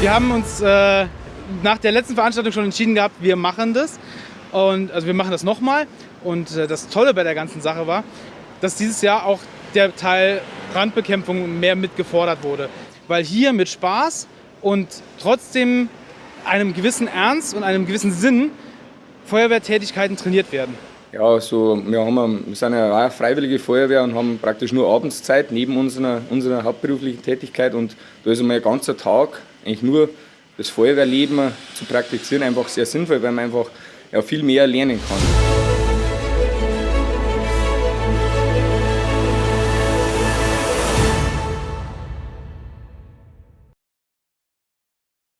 Wir haben uns äh, nach der letzten Veranstaltung schon entschieden gehabt, wir machen das. Und, also wir machen das nochmal. Und äh, das Tolle bei der ganzen Sache war, dass dieses Jahr auch der Teil Brandbekämpfung mehr mitgefordert wurde. Weil hier mit Spaß und trotzdem einem gewissen Ernst und einem gewissen Sinn Feuerwehrtätigkeiten trainiert werden. Ja, also wir, haben, wir sind ja auch eine freiwillige Feuerwehr und haben praktisch nur Abendszeit neben unserer, unserer hauptberuflichen Tätigkeit und da ist einmal ein ganzer Tag eigentlich nur das Feuerwehrleben zu praktizieren einfach sehr sinnvoll, weil man einfach ja, viel mehr lernen kann.